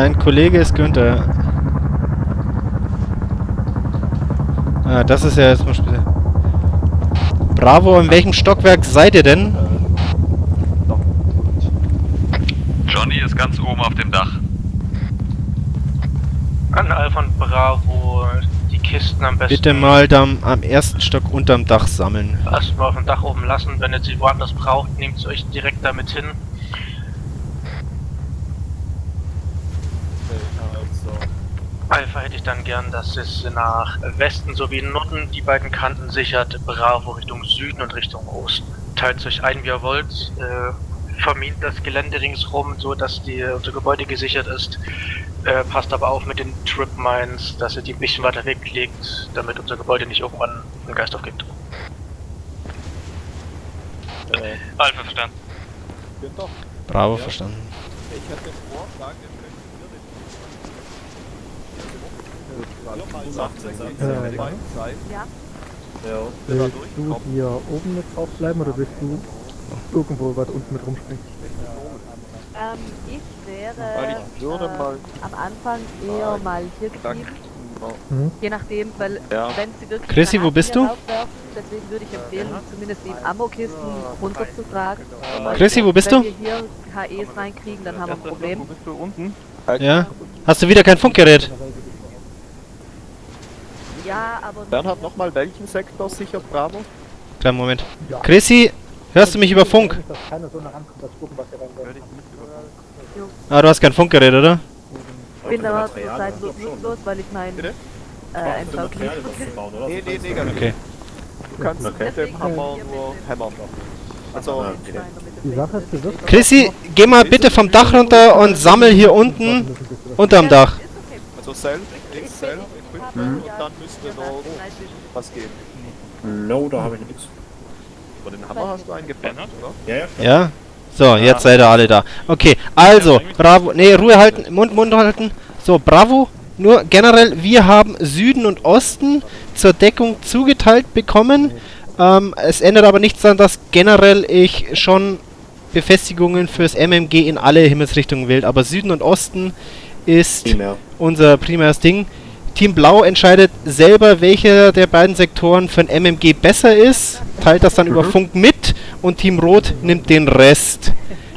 Dein Kollege ist Günther. Ah, das ist ja jetzt mal speziell. Bravo, in welchem Stockwerk seid ihr denn? Johnny ist ganz oben auf dem Dach. An Alpha und Bravo die Kisten am besten Bitte mal dann am ersten Stock unterm Dach sammeln. erstmal auf dem Dach oben lassen. Wenn ihr sie woanders braucht, nehmt sie euch direkt damit hin. Alpha hätte ich dann gern, dass es nach Westen sowie Norden die beiden Kanten sichert. Bravo Richtung Süden und Richtung Osten. Teilt euch ein, wie ihr wollt. Äh, vermint das Gelände ringsrum, so dass die, unser Gebäude gesichert ist. Äh, passt aber auf mit den Trip Mines, dass ihr die ein bisschen weiter weglegt, damit unser Gebäude nicht irgendwann einen Geist aufgibt. Alpha verstanden. Günther, Bravo, Ja. verstanden. ich hätte Vorschlag, Zeit, Ja. wenn wir Willst du hier oben mit drauf bleiben oder willst du irgendwo weit unten mit rumspringen? Ähm, ich wäre ich würde äh, mal am Anfang eher mal hier geblieben. Mhm. Je nachdem, weil Ja. wenn sie wirklich Chrissy, wo bist du? Deswegen würde ich empfehlen, zumindest die Ammo-Kisten runterzutragen. Äh, Chrissy, wo bist wenn du? wir hier HEs reinkriegen, dann haben wir ein Problem. Wo bist du unten? Ja? Hast du wieder kein Funkgerät? Ja, aber Bernhard, nochmal welchen Sektor sichert Bravo? Kleinen Moment. Chrissy, hörst du mich über Funk? Ah, du hast kein Funkgerät, oder? ich bin aber zurzeit nur nutzlos, weil ich mein Bitte? äh, MV Nee, nee, nee, ganz Okay. Du kannst mit dem Hammer nur hämmern. Also, Die Sache ist, du wirst Chrissy, geh mal bitte vom Dach runter und sammel hier unten unterm Dach. also Self, X, Self, Und dann müsste noch was geben. No, da habe ich nichts. Über den Hammer hast du einen gepennt, oder? Ja, ja. Ja? So, jetzt seid ihr alle da. Okay, also, Bravo. Nee, Ruhe halten, Mund, Mund halten. So, Bravo. Nur generell, wir haben Süden und Osten zur Deckung zugeteilt bekommen. Ähm, es ändert aber nichts daran, dass generell ich schon Befestigungen fürs MMG in alle Himmelsrichtungen wählt. Aber Süden und Osten ist Primär. unser primäres Ding. Team Blau entscheidet selber, welcher der beiden Sektoren für ein MMG besser ist, teilt das dann über Funk mit und Team Rot nimmt den Rest.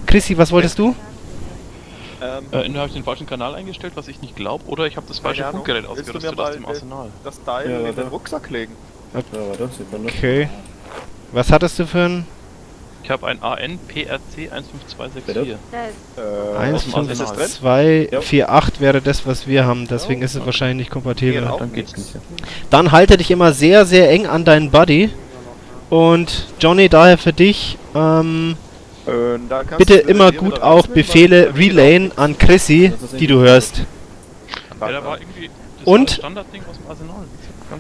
Chrissy, was wolltest du? Ähm, Äh, entweder habe ich den falschen Kanal eingestellt, was ich nicht glaube, oder ich habe das falsche. Funkgerät ausgerüstet aus dem Arsenal. das Teil Ja, in den Rucksack legen. Ja, warte, sieht man nicht. Okay. Was hattest du für ein Ich habe ein AN PRC 15264. Bitte? Äh, 1, dem 5, Arsenal. 2, Ja. 4, 8 wäre das, was wir haben. Deswegen ist es wahrscheinlich nicht kompatibel. Dann geht's nicht. Ja. Dann halte dich immer sehr, sehr eng an deinen Buddy. Und Johnny, daher für dich, ähm, Äh, bitte du immer gut auch Befehle relayen an Chrissy, die du hörst. Ja, da war irgendwie das Und? Standardding aus dem Arsenal.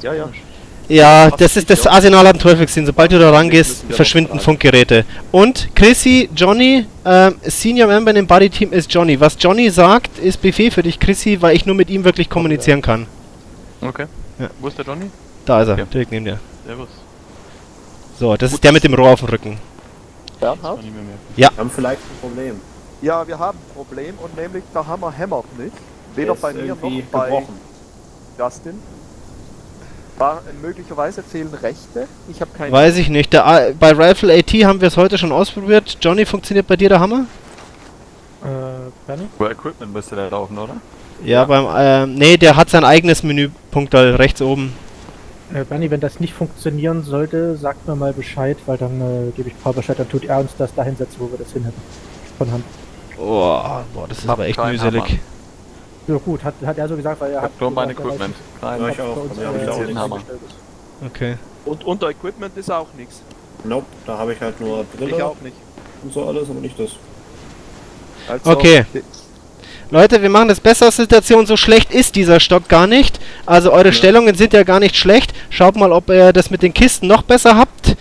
Ja, ja. komisch. Ja, das ist das Arsenal am Teufelssinn. Sobald du da rangehst, verschwinden Funkgeräte. Und Chrissy, Johnny, ähm, Senior Member im Buddy Team ist Johnny. Was Johnny sagt, ist Befehl für dich, Chrissy, weil ich nur mit ihm wirklich kommunizieren kann. Okay. Ja. Wo ist der Johnny? Da ist er, Okay. direkt neben dir. Servus. So, das ist der mit dem Rohr auf dem Rücken. Bernhard? mehr. Wir haben vielleicht ein Problem. Ja, wir haben ein Problem und nämlich der Hammer hämmert nicht. Der Weder bei mir noch bei gebrochen. Justin. War, äh, möglicherweise fehlen Rechte. Ich habe keine Weiß ich nicht. Der, A- bei Rifle AT haben wir es heute schon ausprobiert. Johnny, funktioniert bei dir der Hammer? Äh, Benny? Über Equipment müsste der laufen, oder? Ja, beim, ähm, nee, der hat sein eigenes Menüpunkt da rechts oben. Äh, Benny, wenn das nicht funktionieren sollte, sagt mir mal Bescheid, weil dann äh, gebe ich Paul Bescheid, dann tut er uns das dahin setzen, wo wir das hin hätten. Von Hand. Oh, boah, das ist Hab aber echt mühselig. Hammer. Ja gut, hat, hat er so gesagt, weil er Ich hat hab nur mein Equipment. Nein, Ja, ich auch. uns, hab äh, ich auch. Okay. Und unter Equipment ist auch nichts. Nope, da habe ich halt nur Ich Brille auch nicht. und so alles, aber nicht das. Also, Okay. Leute, wir machen das besser Situation. So schlecht ist dieser Stock gar nicht. Also eure Stellungen sind ja gar nicht schlecht. Schaut mal, ob ihr das mit den Kisten noch besser habt.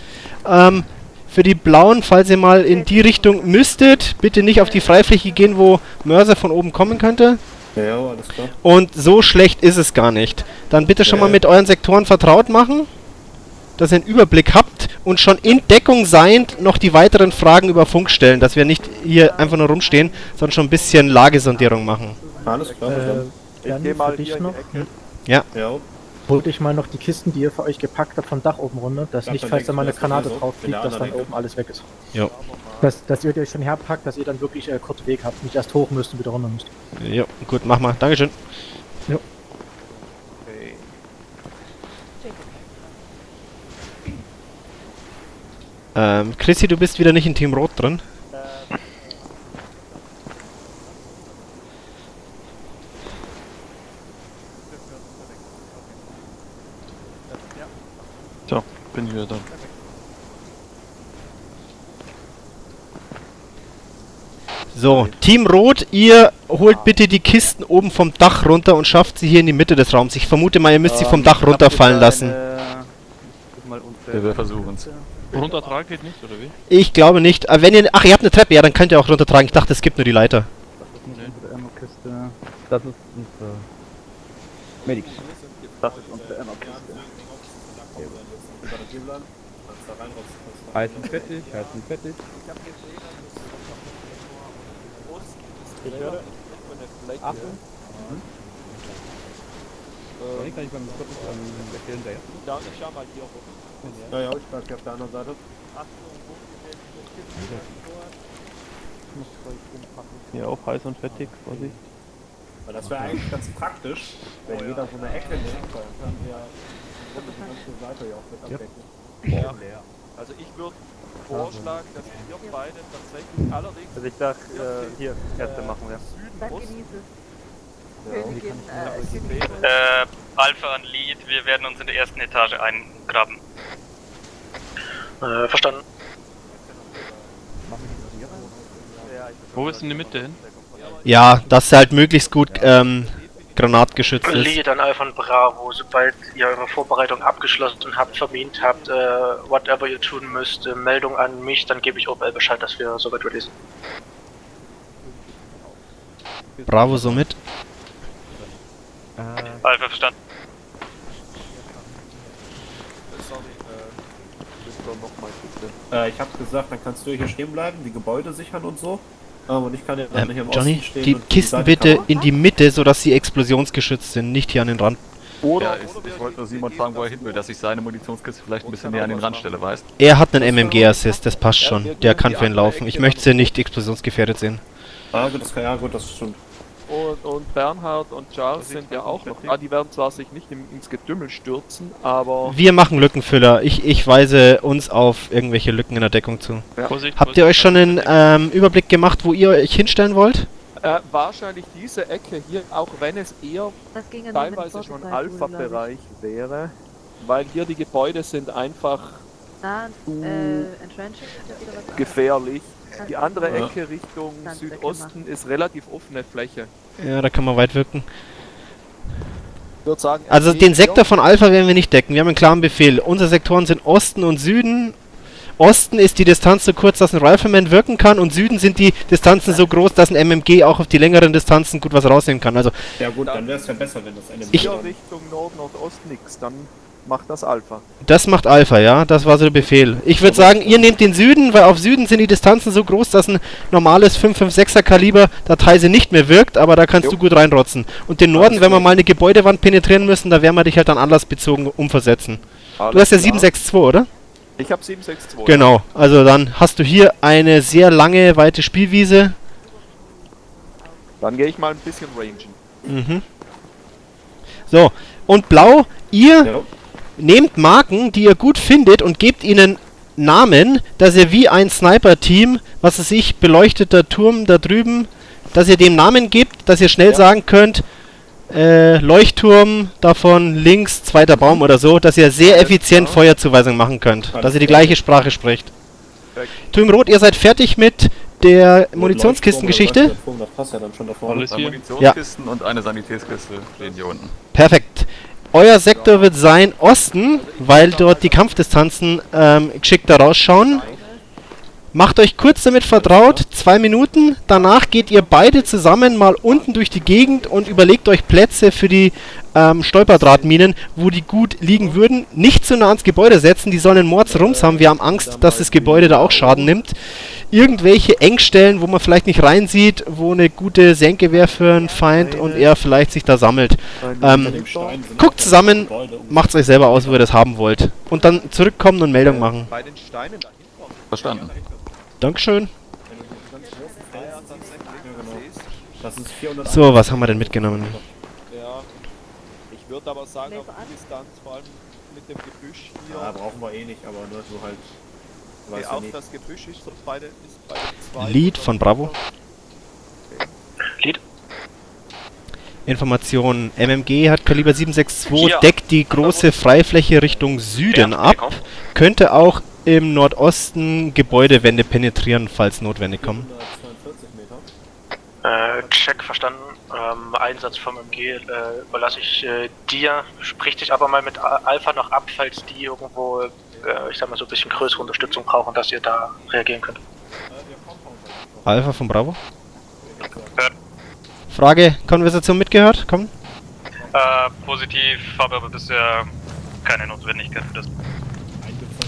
Ähm, für die Blauen, falls ihr mal in die Richtung müsstet, bitte nicht auf die Freifläche gehen, wo Mörser von oben kommen könnte. Ja, ja, alles klar. Und so schlecht ist es gar nicht. Dann bitte schon Ja, mal ja. mit euren Sektoren vertraut machen, dass ihr einen Überblick habt und schon in Deckung seiend noch die weiteren Fragen über Funk stellen, dass wir nicht hier einfach nur rumstehen, sondern schon ein bisschen Lagesondierung machen. Alles klar, Äh. Ich Bernie, geh mal für dich hier in die noch. Ecke. Ja. Holt euch mal noch die Kisten, die ihr für euch gepackt habt, vom Dach oben runter, dass Ja, nicht, falls da mal ich eine Granate drauf fliegt, dass dann anderen oben alles weg ist. Jo. Dass, dass ihr euch schon herpackt, dass ihr dann wirklich äh, kurz Weg habt, nicht erst hoch müsst und wieder runter müsst. Jo, gut, mach mal. Dankeschön. Okay. Ähm, Chrissy, du bist wieder nicht in Team Rot drin. So, bin ich wieder da. So, Team Rot, ihr holt bitte die Kisten oben vom Dach runter und schafft sie hier in die Mitte des Raums. Ich vermute mal, ihr müsst sie vom Dach runterfallen lassen. Wir, wir versuchen es. Runtertragen geht nicht, oder wie? Ich glaube nicht. Äh, wenn ihr, ach, ihr habt eine Treppe, ja, dann könnt ihr auch runtertragen. Ich dachte, es gibt nur die Leiter. Das ist unsere Medic. Das ist unsere Ammo-Kiste. Heißen fertig, heißen fertig. Ich höre von der Fläche. Achtung. Äh, kann ich beim kurz ähm, erklären, der Ja, ich schau mal hier hoch. Ja, ja, ich bleib hier auf der anderen Seite. Hier auch heiß und fettig, Vorsicht. Weil das wäre eigentlich ganz praktisch, wenn jeder so eine Ecke nimmt, ja. Ja. Also ich würde vorschlagen, dass wir beide tatsächlich allerdings Also ich dachte, äh, hier, Ärzte machen wir. Süden. Königin, äh. Äh, Alpha an Lead, wir werden uns in der ersten Etage eingraben. Äh, verstanden. Wo ist in die Mitte hin? Ja, dass sie halt möglichst gut ähm, granatgeschützt ist. Lead an Alpha und Bravo, sobald ihr eure Vorbereitung abgeschlossen habt, vermint habt, äh, whatever ihr tun müsst, äh, Meldung an mich, dann gebe ich OBL Bescheid, dass wir soweit ready sind. Bravo somit. Alpha verstanden. Sorry, äh. Äh, ich hab gesagt, dann kannst du hier stehen bleiben, die Gebäude sichern und so. Ähm, Ähm, im Johnny, die Kisten Seite bitte in die Mitte, sodass sie explosionsgeschützt sind, nicht hier an den Rand. Oder, Ja, ich, ich wollte nur Simon fragen, wo er hin will, dass ich seine Munitionskiste vielleicht ein bisschen näher an den Rand stelle, weißt Er hat einen MMG-Assist, das passt schon. Der kann für ihn laufen. Ich möchte sie nicht explosionsgefährdet sehen. Ah, gut, das kann, ja gut, das stimmt. Und, und Bernhard und Charles sind ja auch noch. Ah, die werden zwar sich nicht im, ins Getümmel stürzen, aber. Wir machen Lückenfüller. Ich, ich weise uns auf irgendwelche Lücken in der Deckung zu. Vorsicht, Habt ihr euch schon einen ähm, Überblick gemacht, wo ihr euch hinstellen wollt? Äh, wahrscheinlich diese Ecke hier, auch wenn es eher ja teilweise schon. Alpha-Bereich wäre, weil hier die Gebäude sind einfach Ah, äh, ja gefährlich. Die andere Ja. Ecke Richtung Südosten ist relativ offene Fläche. Ja, da kann man weit wirken. Ich würde sagen, Also den Sektor von Alpha werden wir nicht decken. Wir haben einen klaren Befehl. Unsere Sektoren sind Osten und Süden. Osten ist die Distanz so kurz, dass ein Rifleman wirken kann und Süden sind die Distanzen so groß, dass ein MMG auch auf die längeren Distanzen gut was rausnehmen kann. Also Ja gut, dann wäre es ja besser, wenn das eine Ich- Richtung Nord, Nordost nix, dann macht das Alpha. das macht Alpha, ja. Das war so der Befehl. Ich würde sagen, ihr nehmt den Süden, weil auf Süden sind die Distanzen so groß, dass ein normales 556er Kaliber Dateise nicht mehr wirkt, aber da kannst Jo. du gut reinrotzen. Und den Norden, wenn wir mal eine Gebäudewand penetrieren müssen, da werden wir dich halt dann anlassbezogen umversetzen. Du hast ja 762, oder? Ich habe 762. Genau, also dann hast du hier eine sehr lange, weite Spielwiese. Dann gehe ich mal ein bisschen rangen. Mhm. So, und blau, ihr Ja. Nehmt Marken, die ihr gut findet und gebt ihnen Namen, dass ihr wie ein Sniper-Team, was es sich, beleuchteter Turm da drüben, dass ihr dem Namen gebt, dass ihr schnell Ja. sagen könnt, äh, Leuchtturm davon links, zweiter Baum oder so, dass ihr sehr effizient klar. Feuerzuweisung machen könnt, dass ihr die gleiche Sprache spricht. Team Rot, ihr seid fertig mit der Munitionskistengeschichte? Das passt ja dann schon da vorne. Alles Zwei hier. Munitionskisten und eine Sanitätskiste stehen hier unten. Perfekt. Euer Sektor wird sein Osten, weil dort die Kampfdistanzen ähm, geschickter rausschauen. Macht euch kurz damit vertraut, zwei Minuten. Danach geht ihr beide zusammen mal unten durch die Gegend und überlegt euch Plätze für die ähm, Stolperdrahtminen, wo die gut liegen würden. Nicht zu nah ans Gebäude setzen, die sollen einen Mordsrums haben. Wir haben Angst, dass das Gebäude da auch Schaden nimmt. Irgendwelche Engstellen, wo man vielleicht nicht reinsieht, wo eine gute Senke wäre für einen Feind und er vielleicht sich da sammelt. Ähm, guckt zusammen, macht's euch selber aus, wo ihr das haben wollt. Und dann zurückkommen und Meldung machen. Bei den Steinen da hinten. Verstanden. Dankeschön. Das ist 400 So, was haben wir denn mitgenommen? Ja. Ich würde aber sagen, auf die Distanz, vor allem mit dem Gebüsch hier. Ja, brauchen wir eh nicht, aber nur so halt. Weiß ja auch nicht. das Gebüsch ist so beide, ist bei den zwei. Lead von Bravo. Lead. Information. MMG hat Kaliber 762, Hier. deckt die große Freifläche Richtung Süden Ja, ab. komm. Könnte auch im Nordosten Gebäudewände penetrieren, falls notwendig kommen. 142 Meter. Äh, check, verstanden. Ähm, Einsatz vom MG äh, überlasse ich äh, dir. Sprich dich aber mal mit Alpha noch ab, falls die irgendwo, ich sag mal so ein bisschen größere Unterstützung brauchen, dass ihr da reagieren könnt. Alpha von Bravo. Hört. Frage, Konversation mitgehört? Komm. Äh, positiv, habe aber bisher keine Notwendigkeit für das.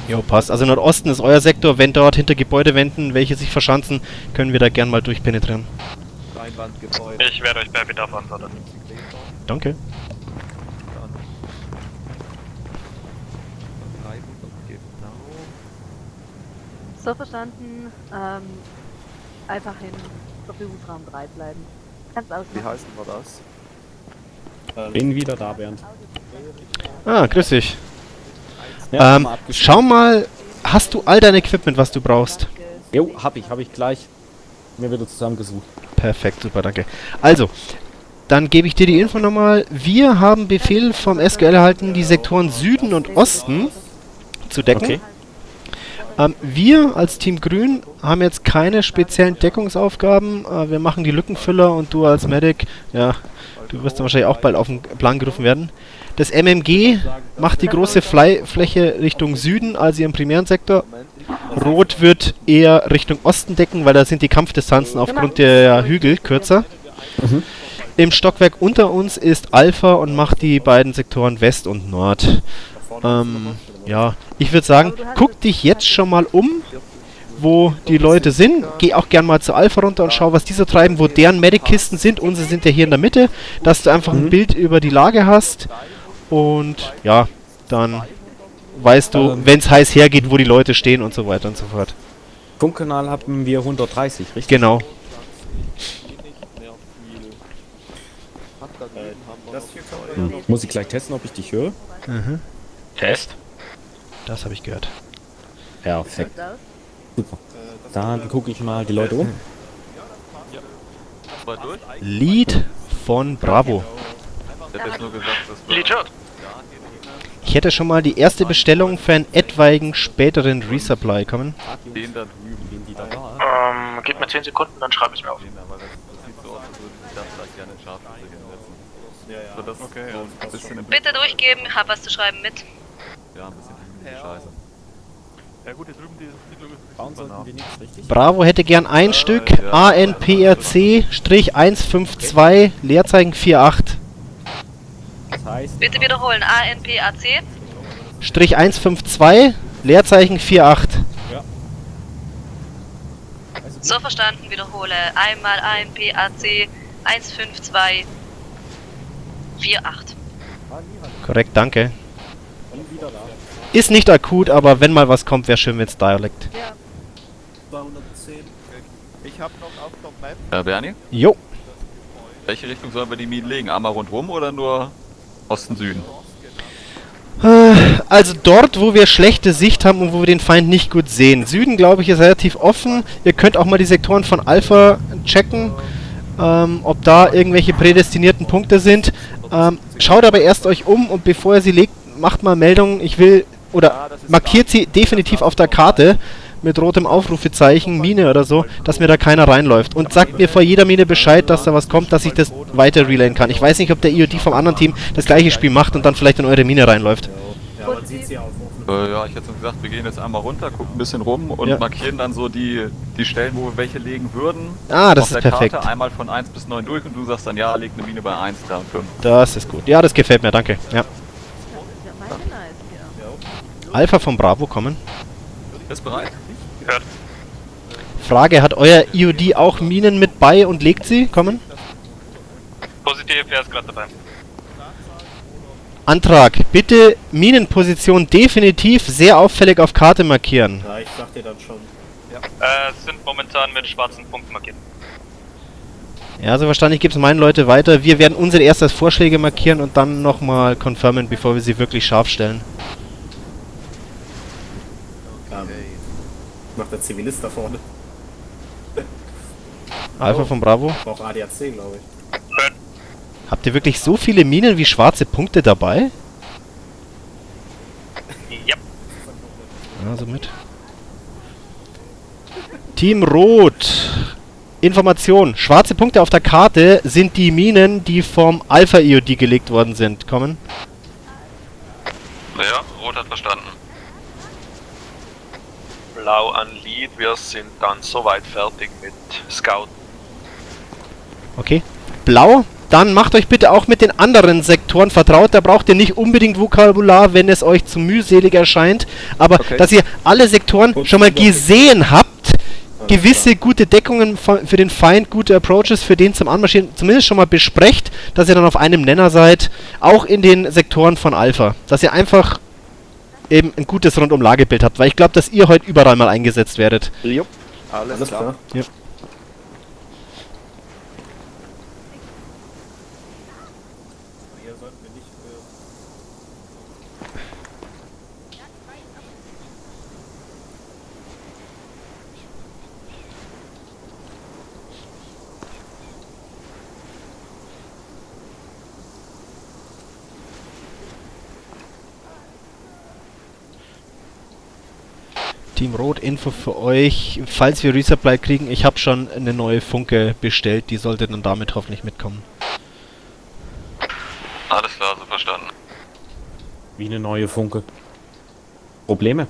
Jo, passt. Also Nordosten ist euer Sektor. Wenn dort hinter Gebäudewänden welche sich verschanzen, können wir da gern mal durchpenetrieren. Ich werde euch bei Bedarf antworten. Danke. So verstanden, ähm, einfach in Verfügungsraum 3 bleiben. Kannst Wie ausmachen. heißen wir das? Bin wieder da, Bernd. Ah, grüß dich. Ja, ähm, mal schau mal, hast du all dein Equipment, was du brauchst? Jo, hab ich, hab ich gleich mir wieder zusammengesucht. Perfekt, super, danke. Also, dann gebe ich dir die Info nochmal. Wir haben Befehl vom SQL erhalten, die Sektoren Süden und Osten zu decken. Okay. Ähm, wir als Team Grün haben jetzt keine speziellen Deckungsaufgaben. Äh, wir machen die Lückenfüller und du als Medic, ja, du wirst dann wahrscheinlich auch bald auf den Plan gerufen werden. Das MMG macht die große Fly Fläche Richtung Süden, also ihren primären Sektor. Rot wird eher Richtung Osten decken, weil da sind die Kampfdistanzen aufgrund der Hügel kürzer. Im Stockwerk unter uns ist Alpha und macht die beiden Sektoren West und Nord. Ähm, ja, ich würde sagen, guck dich jetzt schon mal um, wo die Leute sind. Geh auch gern mal zu Alpha runter und schau, was die so treiben, wo deren Medic-Kisten sind. Unsere sind ja hier in der Mitte, dass du einfach ein Bild über die Lage hast. Und ja, dann weißt du, Ähm. wenn es heiß hergeht, wo die Leute stehen und so weiter und so fort. Funkkanal haben wir 130, richtig? Genau. Noch. Muss ich gleich testen, ob ich dich höre? Mhm. Test? Das habe ich gehört. Perfekt. Super. Dann gucke ich mal die Leute um. Lied von Bravo. Ich. Lead hätte schon mal die erste Bestellung für einen etwaigen späteren Resupply kommen. Den da drüben. Bin die da da? Ähm, gib mir 10 Sekunden, dann schreibe ich mir auf. Bitte durchgeben, hab was zu schreiben mit. Ja, ein bisschen hügelige Scheiße. Ja gut, hier drüben die Siedlung ist Bauen sollten wir nichts, richtig? Bravo hätte gern ein Stück ja. ANPRC-152 Leerzeichen 48. Das heißt, Bitte wiederholen. ANPAC. Strich 152 Leerzeichen 48. So verstanden, wiederhole. Einmal ANPAC 152 48. Korrekt, danke. bin wieder da. Ist nicht akut, aber wenn mal was kommt, wäre schön, wenn es Dialekt. Ja, 210. Ich habe noch auf der Map Ja, Bernie? Jo. Welche Richtung sollen wir die Minen legen? Einmal rundrum oder nur Osten, Süden? Äh, Also dort, wo wir schlechte Sicht haben und wo wir den Feind nicht gut sehen. Süden, glaube ich, ist relativ offen. Ihr könnt auch mal die Sektoren von Alpha checken, ähm, ob da irgendwelche prädestinierten Punkte sind. Ähm, schaut aber erst euch um und bevor ihr sie legt, macht mal Meldungen. Ich will, oder markiert sie definitiv auf der Karte mit rotem Aufrufezeichen, Mine oder so, dass mir da keiner reinläuft. Und sagt mir vor jeder Mine Bescheid, dass da was kommt, dass ich das weiter relayen kann. Ich weiß nicht, ob der IOD vom anderen Team das gleiche Spiel macht und dann vielleicht in eure Mine reinläuft. Ja, man sieht sie auf. Äh, ja, ich hätte so gesagt, wir gehen jetzt einmal runter, gucken ein bisschen rum und Ja. markieren dann so die, die Stellen, wo wir welche legen würden. Ah, das auf ist der perfekt. Karte einmal von 1 bis 9 durch und du sagst dann, ja, leg eine Mine bei 1, 3 und 5. Das ist gut. Ja, das gefällt mir, danke. Ja. ja meine nice hier. Alpha von Bravo kommen. Bist bereit? Frage, hat euer IOD auch Minen mit bei und legt sie? Kommen? Positiv, er ist gerade dabei. Antrag, bitte Minenposition definitiv sehr auffällig auf Karte markieren. Ja, ich sag dir dann schon. Äh, sind momentan mit schwarzen Punkten markiert. Ja, also wahrscheinlich gibt es meine Leute weiter. Wir werden unsere erst als Vorschläge markieren und dann nochmal confirmen, bevor wir sie wirklich scharf stellen. Ähm, macht der Zivilist da vorne. Alpha von Bravo. Braucht ADAC, glaube ich. Habt ihr wirklich so viele Minen wie schwarze Punkte dabei? Ja. Also mit. Team Rot. Information. Schwarze Punkte auf der Karte sind die Minen, die vom Alpha-IOD gelegt worden sind. Kommen? Ja, Rot hat verstanden. Blau an Lead, wir sind dann soweit fertig mit Scout. Okay. Blau. Dann macht euch bitte auch mit den anderen Sektoren vertraut. Da braucht ihr nicht unbedingt Vokabular, wenn es euch zu mühselig erscheint. Aber Okay. dass ihr alle Sektoren schon mal gesehen habt, gewisse gute Deckungen für den Feind, gute Approaches für den zum Anmarschieren, zumindest schon mal besprecht, dass ihr dann auf einem Nenner seid, auch in den Sektoren von Alpha. Dass ihr einfach eben ein gutes Rundum-Lagebild habt, weil ich glaube, dass ihr heute überall mal eingesetzt werdet. Jupp, alles, Alles klar. klar. Ja. Team Rot, Info für euch. Falls wir Resupply kriegen, ich habe schon eine neue Funke bestellt. Die sollte dann damit hoffentlich mitkommen. Alles klar, so verstanden. Wie eine neue Funke. Probleme?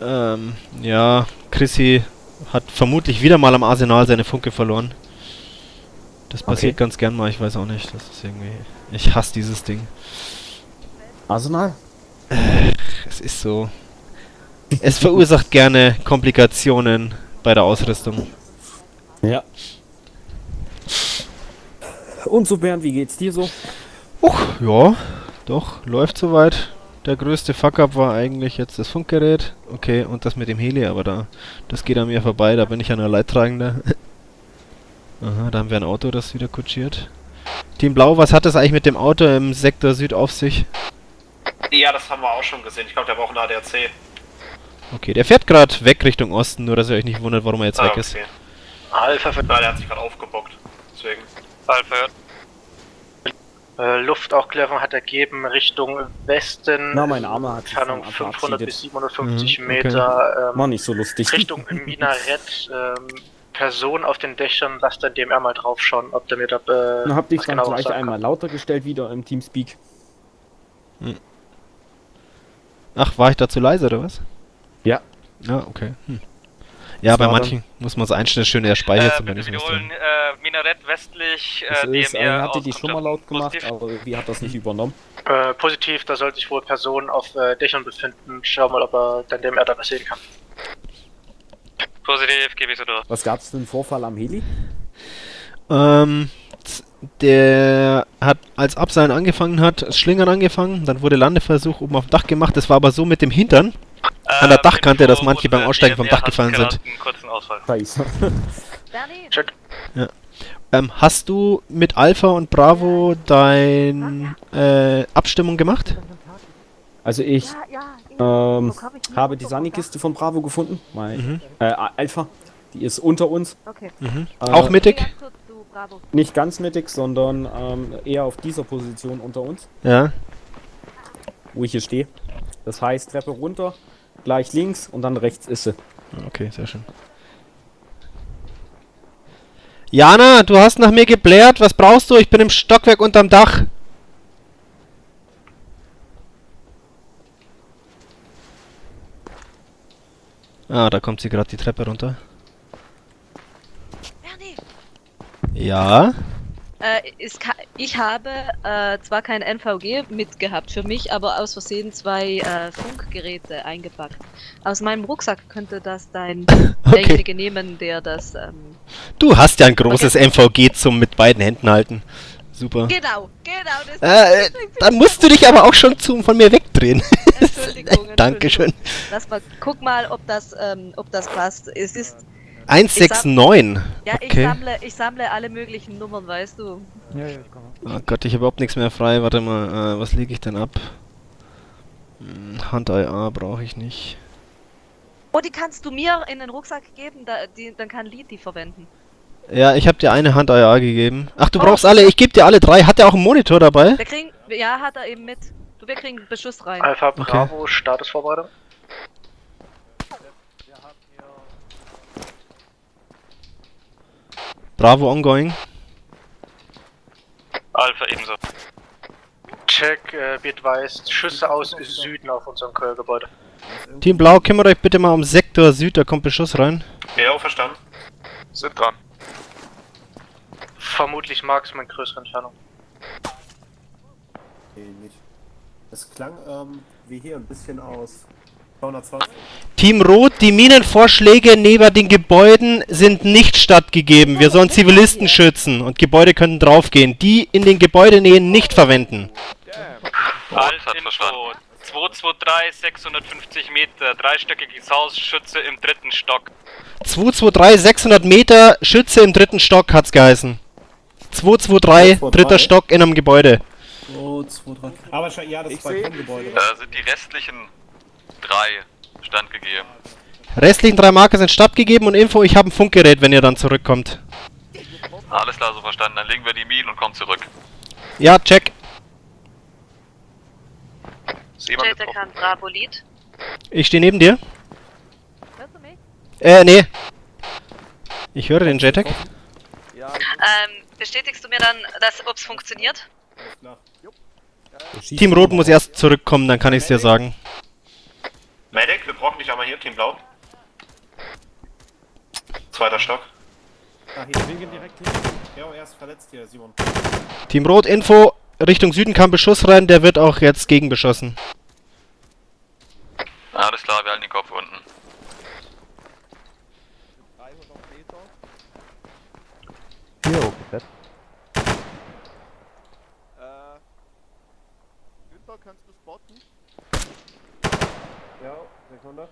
Ähm, ja, Chrissy hat vermutlich wieder mal am Arsenal seine Funke verloren. Das passiert ganz gern mal, ich weiß auch nicht. Das ist irgendwie. Ich hasse dieses Ding. Arsenal? Es ist so. Es verursacht gerne Komplikationen bei der Ausrüstung. Ja. Und so Bernd, wie geht's dir so? Uch, ja, doch, läuft soweit. Der größte Fuck-up war eigentlich jetzt das Funkgerät. Okay, und das mit dem Heli, aber da, das geht an mir vorbei, da bin ich ja nur Leidtragender. Aha, da haben wir ein Auto, das wieder kutschiert. Team Blau, was hat das eigentlich mit dem Auto im Sektor Süd auf sich? ja, das haben wir auch schon gesehen. Ich glaube, der braucht einen ADAC. Okay, der fährt gerade weg Richtung Osten, nur dass ihr euch nicht wundert, warum er jetzt weg ist. Alpha für. Nein, der hat sich gerade aufgebockt. Deswegen. Alpha hört. Äh, Luftaufklärung hat ergeben Richtung Westen. Na, mein Armer hat Entfernung vom 500 verabschiedet. bis 750 Mhm, okay. Meter. Ähm, War nicht so lustig. Richtung Minarett. Ähm, Person auf den Dächern, lasst dann DMR mal drauf schauen, ob der mir da äh, Dann habt ihr was dann genaueres gleich einmal lauter gestellt wieder im Teamspeak. Ach, war ich da zu leise oder was? Ja. Okay. Hm. Ja, Das bei manchen muss man es einstellen, schön der Speicher Äh, zum Beispiel. wiederholen, äh, Minarett westlich, äh, ist, äh, DMR hatte die schon mal laut gemacht, positiv. aber irgendwie hat das nicht übernommen. Äh, positiv, da sollte sich wohl Personen auf äh, Dächern befinden. Schau mal, ob er dann DMR da was sehen kann. Positiv, gebe ich so durch. Was gab's einen Vorfall am Heli? Ähm, der hat als Abseilen angefangen hat, Schlingern angefangen, dann wurde Landeversuch oben auf dem Dach gemacht. Das war aber so mit dem Hintern an der Ähm, Dachkante, dass manche beim Aussteigen vom Dach gefallen sind. Scheiße. Check. Ähm, hast du mit Alpha und Bravo dein äh, Abstimmung gemacht? Also ich ja, ja. ähm, habe die Sani-Kiste von Bravo gefunden. Mein, Mhm. äh, Alpha. Die ist unter uns. Okay. Mhm. Äh, Auch mittig? Nicht ganz mittig, sondern ähm, eher auf dieser Position unter uns, Ja. wo ich hier stehe. Das heißt, Treppe runter, gleich links und dann rechts ist sie. Okay, sehr schön. Jana, du hast nach mir geblärt. Was brauchst du? Ich bin im Stockwerk unterm Dach. Ah, da kommt sie gerade die Treppe runter. Ja. Äh, Ka Ich habe äh, zwar kein NVG mitgehabt für mich, aber aus Versehen zwei äh, Funkgeräte eingepackt. Aus meinem Rucksack könnte das dein Okay. derjenige nehmen, der das. Ähm, Du hast ja ein großes MVG zum mit beiden Händen halten. Super. genau, genau. Das Äh, dann musst du dich aber auch schon zum von mir wegdrehen. Entschuldigung, Dankeschön. Lass mal, guck mal, ob das, ähm, ob das passt. Es ist. 169. Ja, ich Okay. sammle, ich sammle alle möglichen Nummern, weißt du. Ja, ja, ich komme. Oh Gott, ich habe überhaupt nichts mehr frei. Warte mal, äh, was lege ich denn ab? Hm, Hand-IA brauche ich nicht. Oh, die kannst du mir in den Rucksack geben, da, die, dann kann Lied die verwenden. Ja, ich habe dir eine Hand-IA gegeben. Ach, du Oh. brauchst alle. Ich gebe dir alle drei. Hat der auch einen Monitor dabei? Wir kriegen, ja, hat er eben mit. Du, wir kriegen Beschuss rein. Alpha Okay. Bravo, Statusvorbereitung. Bravo ongoing. Alpha ebenso. Check, äh, wird weiß, Schüsse aus Süden auf unserem Gebäude. Team Blau, kümmert euch bitte mal um Sektor Süd. Da kommt Beschuss rein. Ja, verstanden. Sind dran. Vermutlich Marksman größere Entfernung. Nee, nicht. Es klang ähm, wie hier ein bisschen aus 220. Team Rot, die Minenvorschläge neben den Gebäuden sind nicht stattgegeben. Wir sollen Zivilisten schützen und Gebäude können draufgehen. Die in den Gebäudenähen nicht verwenden. Alt Info. 223, 650 Meter, dreistöckiges Haus, Schütze im dritten Stock. 223, 600 Meter, Schütze im dritten Stock hat's geheißen. 223, dritter Stock in einem Gebäude. 2, 2, 3. Aber ja, das Ich Balkongebäude. Da sind die restlichen drei standgegeben. Restlichen drei Marker sind stattgegeben und Info, ich habe ein Funkgerät, wenn ihr dann zurückkommt. Alles klar, so verstanden. Dann legen wir die Minen und kommen zurück. Ja, check. Bravo Lead. Ich stehe neben dir. Hörst du mich? Äh, nee. Ich höre den JTAG. Ähm, bestätigst du mir dann, dass ob's funktioniert? Team Rot muss erst zurückkommen, dann kann ich's dir sagen. Medic, wir brauchen dich einmal hier, Team Blau. Zweiter Stock. Ah, hier. Wir gehen direkt hin. Ja, er ist verletzt hier, Simon. Team Rot, Info, Richtung Süden kam Beschuss rein, der wird auch jetzt gegenbeschossen. Alles klar, wir halten den Kopf unten. 100?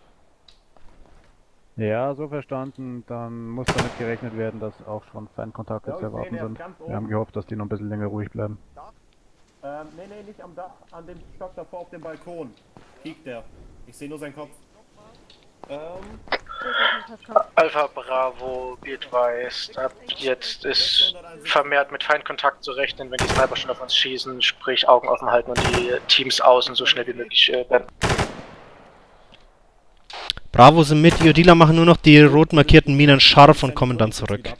Ja, so verstanden. Dann muss damit gerechnet werden, dass auch schon Feindkontakte ja, zu erwarten sind. Wir haben gehofft, dass die noch ein bisschen länger ruhig bleiben. Ähm, nee, nee, nicht am Dach, an dem Stock davor auf dem Balkon. Liegt der. Ich sehe nur seinen Kopf. Ähm. Alpha Bravo, Bild weiß, ab jetzt ist vermehrt mit Feindkontakt zu rechnen, wenn die Sniper schon auf uns schießen, sprich Augen offen halten und die Teams außen so schnell wie möglich äh, Bravo sind mit, Iodila machen nur noch die rot markierten Minen scharf und kommen dann zurück.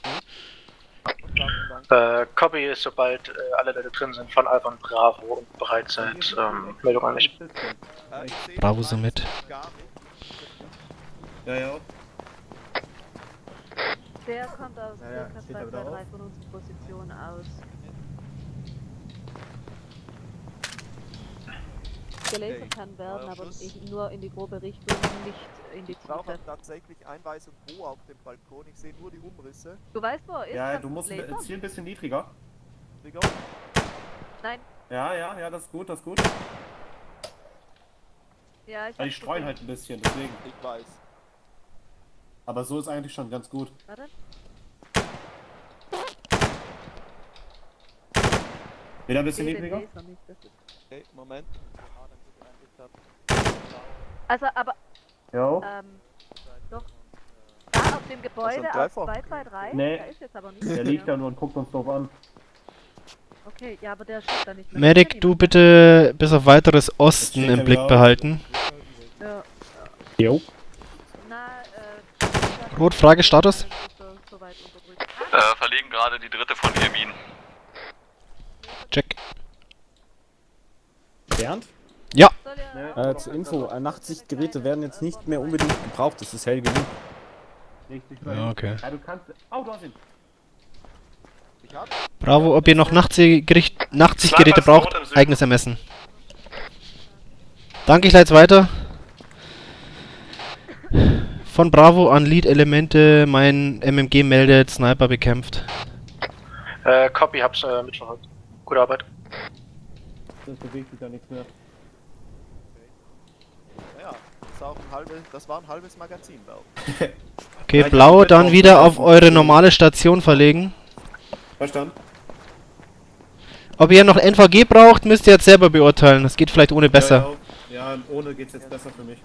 Äh, Copy ist, sobald äh, alle Leute drin sind, von Alpha und Bravo und bereit seid, ähm, Meldung an mich. Bravo sind mit. ja, ja. Der kommt aus Ja, ja, circa steht da 2, wieder 2, 3 auf. von unserer Position aus. Gelasert kann werden, aber ich nur in die grobe Richtung, nicht Ich brauche tatsächlich Einweisung wo auf dem Balkon. Ich sehe nur die Umrisse. Du weißt, wo er ist? Ja, du musst Laser? ein- Ziel ein bisschen niedriger. Trigger. Nein. Ja, ja, ja, das ist gut, das ist gut. Ja, ich Ja, die streuen halt ein bisschen, deswegen. Ich weiß. Aber so ist eigentlich schon ganz gut. Warte. Wieder ein bisschen niedriger. Okay, Moment. Also, aber, Jo. ähm, doch. Da auf dem Gebäude auf Treffer. 2, 2, 3, Nee. da ist jetzt aber nicht Der liegt da nur und guckt uns doof an. Okay, ja, aber der schießt da nicht mehr. Medic, du bitte bis auf weiteres Osten steht im Blick behalten. Ja. Jo. Na, äh, Rot, Frage, Status? Äh, verlegen gerade die dritte von vier Minen. Check. Bernd? Ja. Äh, zur Info, äh, Nachtsichtgeräte werden jetzt nicht mehr unbedingt gebraucht, das ist hell genug. Richtig Ja, okay. Ja, du kannst. Oh, du hast ihn. Bravo, ob ihr noch Nachtsichtgericht, Nachtsichtgeräte braucht, eigenes Ermessen. Danke, ich leite weiter. Von Bravo an Lead-Elemente, mein MMG meldet, Sniper bekämpft. Äh, Copy, hab's äh, mitverfolgt. Gute Arbeit. Das bewegt sich ja nichts mehr. Ja, das war, auch ein halbe, das war ein halbes Magazin, Bell. Okay, blau, dann wieder auf eure normale Station verlegen. Verstanden. Ob ihr noch NVG braucht, müsst ihr jetzt selber beurteilen. Das geht vielleicht ohne besser. Ja, ja, ohne geht's jetzt besser für mich.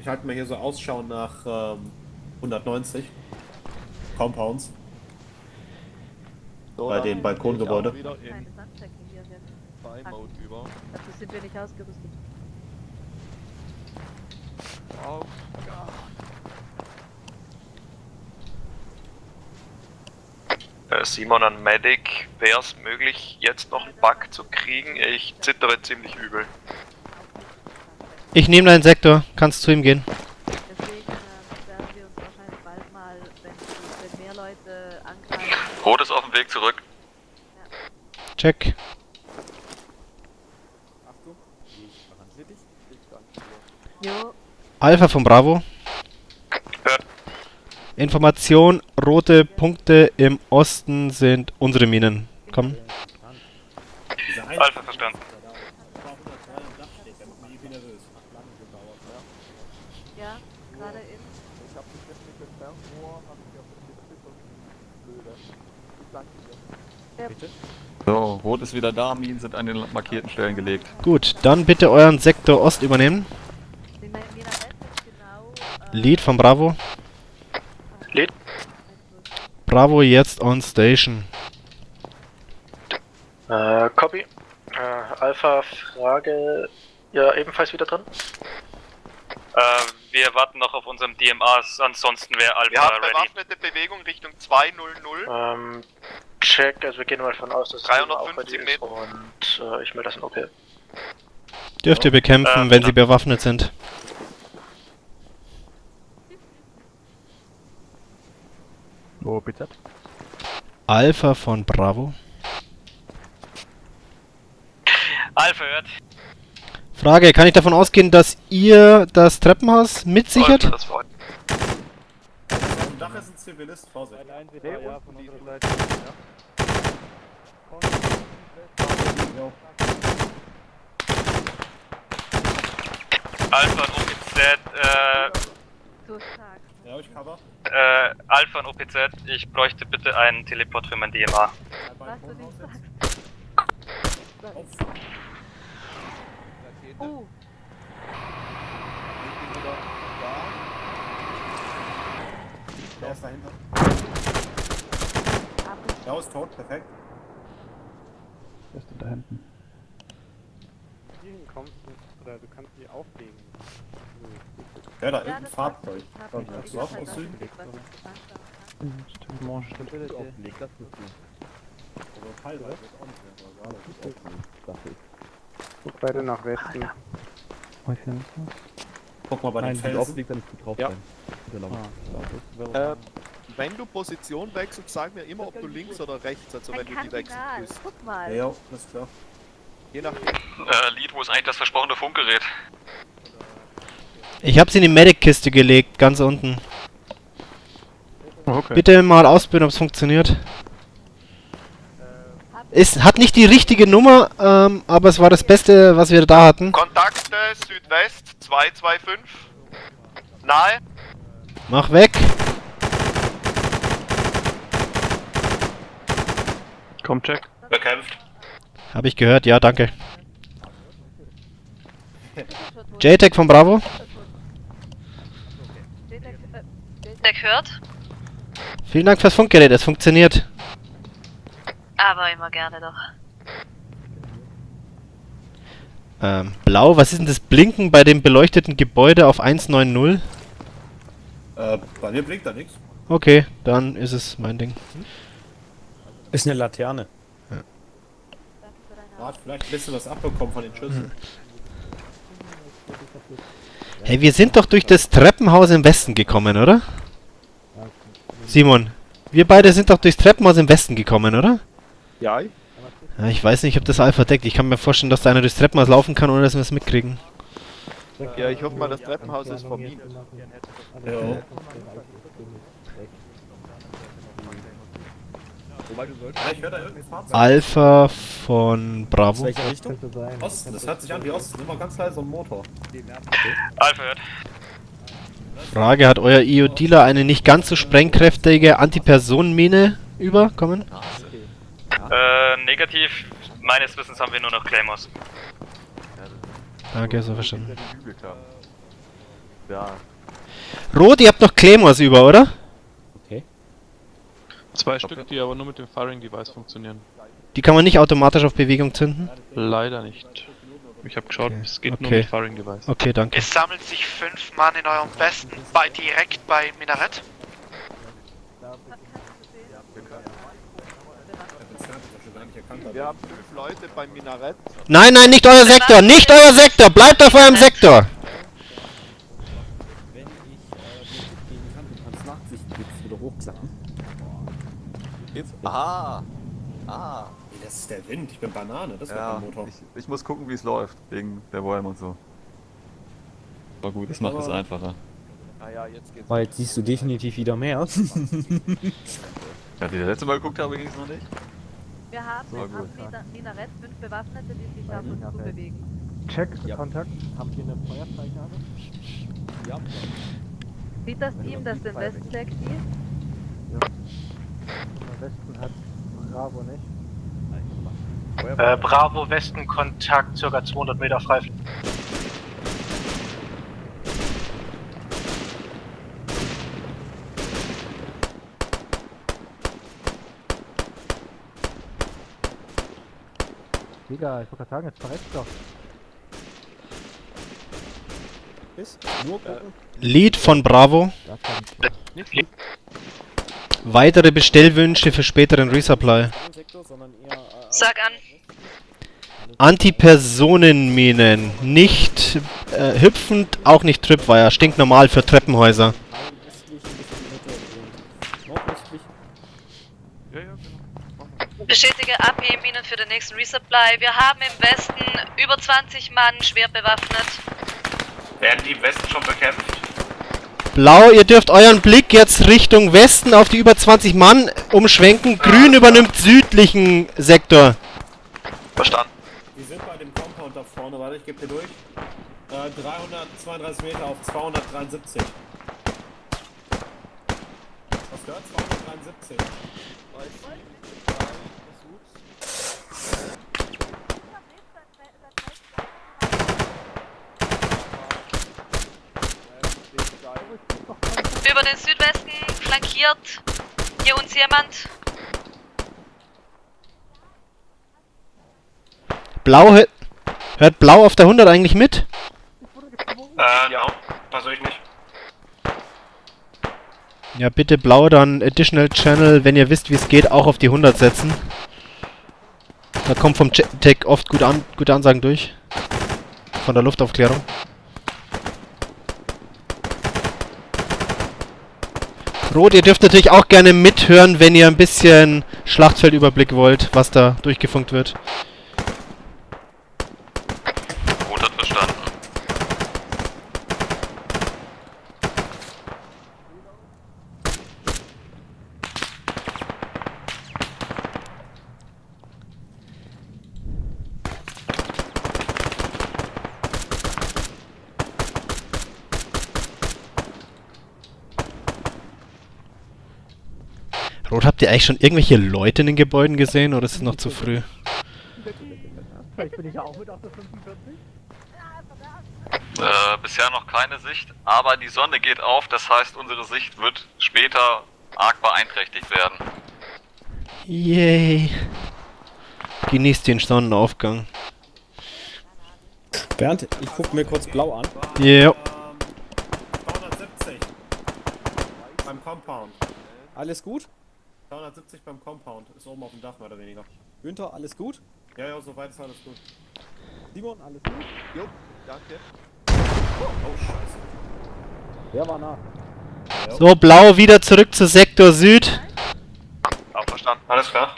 Ich halte mir hier so Ausschau nach ähm, 190 Compounds. So, bei dem Balkongebäude. Buy-Mode über. Dazu sind wir nicht ausgerüstet. Wow. Äh, Simon an Medic, wäre es möglich, jetzt noch einen Bug zu kriegen? Ich zittere ziemlich übel. Ich nehme deinen Sektor, kannst zu ihm gehen. Deswegen werden wir uns wahrscheinlich bald mal, wenn, wenn mehr Leute angreifen. Rot ist auf dem Weg zurück. Check. Achtung, ich behandle dich. Ich danke dir. Jo, Alpha von Bravo. Information, rote Punkte im Osten sind unsere Minen. Komm. Alpha verstanden. ja, gerade in. Ich hab jetzt nicht entfernt, nur hab ich auf den Blöde. Ich danke dir. So, Rot ist wieder da, Minen sind an den markierten Stellen gelegt. Gut, dann bitte euren Sektor Ost übernehmen. Die Mina Mina West ist genau. Lead von Bravo. Lead. Bravo jetzt on station. Äh, Copy. Äh, Alpha, Frage. Ja, ebenfalls wieder drin? Äh, wir warten noch auf unserem DMA, ansonsten wäre Alpha Wir haben ready. bewaffnete Bewegung Richtung 200. Ähm, check, also wir gehen mal davon aus, dass 350 es ist und äh, ich melde das in OP. Dürft ihr bekämpfen, Äh, wenn sie bewaffnet sind. Wo bitte? Alpha von Bravo. Alpha hört. Frage, kann ich davon ausgehen, dass ihr das Treppenhaus mitsichert? Das Am Dach ist ein Zivilist, Vorsicht. Nein, wir ja, von unserer Seite. Alpha und OPZ, äh, So stark. Ja, ich cover. Äh, Alpha und OPZ, ich bräuchte bitte einen Teleport für mein DMA. Was du nicht sagst. Oh, Ich bin wieder da. Der ist dahinter. Der ist tot, perfekt. Wer ist denn da hinten? Kommst du, oder du kannst die auflegen. Ja, da Ja, irgendein das Fahrzeug. Komm, ich das war aus Süden. Stimmt, Mange stimmt. Aufgelegt, das ist gut. Also teilweise ist auch nicht mehr so. gerade ist. Guck weiter nach Westen. Mach ich hier nicht Guck mal bei Nein, den Felsen. aufgelegt, dann ist gut drauf Ja. laut. Äh, wenn du Position wechselst, sag mir immer, ob du links oder rechts, also wenn Ein du die wechseln bist. guck mal. Ja, alles klar. Je nachdem. Äh, Lead, wo ist eigentlich das versprochene Funkgerät? Ich habe sie in die Medic-Kiste gelegt, ganz unten. Okay. Bitte mal ausprobieren, ob es funktioniert. Es hat nicht die richtige Nummer, ähm, aber es war das Beste, was wir da hatten. Kontakte Südwest 225. Nahe. Mach weg. Komm, check. Bekämpft. Habe ich gehört, ja, danke. JTEC von Bravo. JTAG, äh, Der hört, Vielen Dank fürs Funkgerät, es funktioniert. aber immer gerne doch. Ähm, blau, was ist denn das Blinken bei dem beleuchteten Gebäude auf 190? Äh, bei mir blinkt da nichts. Okay, dann ist es mein Ding. Ist eine Laterne. Man hat vielleicht ein bisschen was abbekommen von den Schüssen. Hey, wir sind doch durch das Treppenhaus im Westen gekommen, oder? Simon, wir beide sind doch durchs Treppenhaus im Westen gekommen, oder? Ja. Ja, ich weiß nicht, ob das Alpha deckt. Ich kann mir vorstellen, dass da einer durchs Treppenhaus laufen kann, ohne dass wir es mitkriegen. Ja, ich hoffe mal, das Treppenhaus ist vermietet. Ja. Ich. Alpha von Bravo. Richtung? Osten, das hört sich an wie Osten. Immer ganz leise und Motor. Alpha hört. Frage, hat euer IO-Dealer eine nicht ganz so sprengkräftige Antipersonenmine überkommen? Äh, negativ. Meines Wissens haben wir nur noch Claymores. Danke, so verstanden. Ja. Rot, ihr habt noch Claymores über, oder? Zwei Stück, die aber nur mit dem Firing Device funktionieren. Die kann man nicht automatisch auf Bewegung zünden? Leider nicht. Ich habe geschaut, es geht nur Okay. mit Firing Device. Okay, danke. Es sammeln sich fünf Mann in eurem Westen, bei, direkt bei Minarett. Wir haben fünf Leute beim Minarett. Nein, nein, nicht euer Sektor! Nicht euer Sektor! Bleibt auf eurem Sektor! Wenn ich äh? Ah! Ah! Ist der Wind, ich bin Banane, das war Ja, der Motor. ich, ich muss gucken, wie es läuft, wegen der Bäume und so. Aber gut, das macht es einfacher. Naja, jetzt geht's. Weil jetzt siehst du definitiv wieder mehr. Ja, die das letzte Mal geguckt habe, ging es noch nicht. Wir haben War am Minarett fünf Bewaffnete, die sich auf uns zubewegen. Check, Kontakt. Habt ihr eine Feuerfreigabe? Ja. Sieht das Team, das den Westen deckt, die? Am Westen hat Bravo nicht. Äh, Bravo Westen Kontakt, circa 200 Meter frei. Digga, ich wollte gerade sagen, jetzt verreckt doch. Ist nur gucken. Lead von Bravo. Da kann Weitere Bestellwünsche für späteren Resupply. Sektor, eher. Äh, Sag an. Antipersonenminen. Nicht äh, hüpfend, auch nicht Tripwire. Stinknormal für Treppenhäuser. genau. Bestätige AP-Minen für den nächsten Resupply. Wir haben im Westen über 20 Mann schwer bewaffnet. Werden die im Westen schon bekämpft? Blau, ihr dürft euren Blick jetzt Richtung Westen auf die über 20 Mann umschwenken. Grün übernimmt südlichen Sektor. Verstanden. Die sind bei dem Compound da vorne, warte, ich gebe dir durch. Äh, 332 Meter auf 273. Was gehört? 273. Über den Südwesten flankiert hier uns jemand. Blau hört, Blau auf der 100 eigentlich mit? Äh, no. Versuche ich nicht. Ja, bitte Blau dann Additional Channel, wenn ihr wisst, wie es geht, auch auf die 100 setzen. Da kommt vom Tech oft gute, an gute Ansagen durch. Von der Luftaufklärung. Rot, ihr dürft natürlich auch gerne mithören, wenn ihr ein bisschen Schlachtfeldüberblick wollt, was da durchgefunkt wird. Rot hat verstanden. Rot, habt ihr eigentlich schon irgendwelche Leute in den Gebäuden gesehen oder ist es noch zu früh? Vielleicht bin ich ja auch mit auf der 45. Äh, bisher noch keine Sicht, aber die Sonne geht auf, das heißt, unsere Sicht wird später arg beeinträchtigt werden. Yay. Genießt den Sonnenaufgang. Bernd, ich guck mir kurz blau an. Ja. 270. Beim Compound. Alles gut? 270 beim Compound. Ist oben auf dem Dach mehr oder weniger. Günther, alles gut? Ja, ja, soweit ist alles gut. Simon, alles gut? Jo, danke. Oh, scheiße. Der war nah. So, blau wieder zurück zu Sektor Süd. Auch verstanden. Alles klar.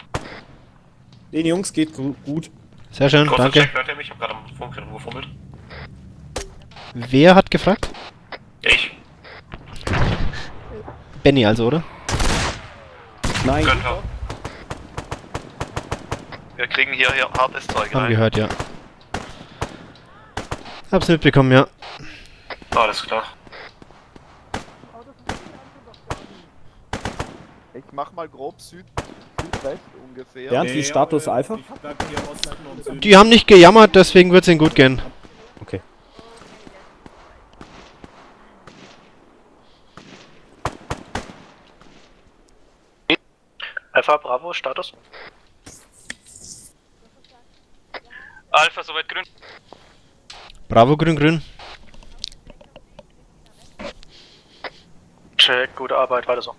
Den Jungs geht gu gut. Sehr schön, Kurzer danke. Check, hört ihr mich? Ich hab gerade am Funk gefummelt. Wer hat gefragt? Ich. Benny also, oder? Nein. Könnte. Wir kriegen hier, hier hartes Zeug Haben rein. gehört, ja. Hab's mitbekommen, ja. Alles klar. Ich mach mal grob Süd, Südwest ungefähr. Bernd, wie Status Alpha? Die haben nicht gejammert, deswegen wird's ihnen gut gehen. Okay. Alpha Bravo, Status? Alpha, soweit grün. Bravo, grün, grün. Check, gute Arbeit, weiter so.